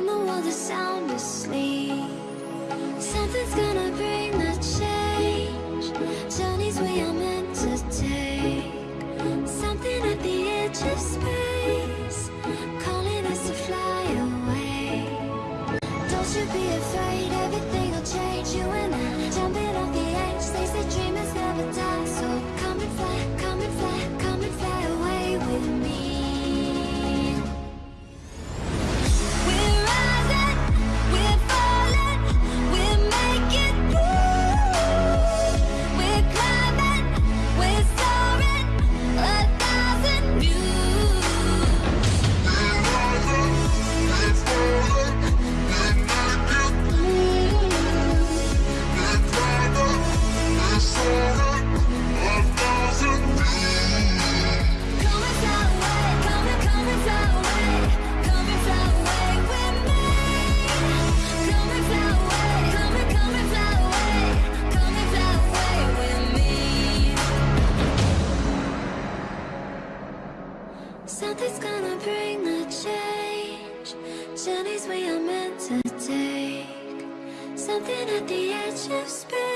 never sound asleep. Something's gonna bring the change. Journeys we are meant to take. Something at the edge of space, calling us to fly away. Don't you be afraid, Something's gonna bring the change. Journeys we are meant to take. Something at the edge of space.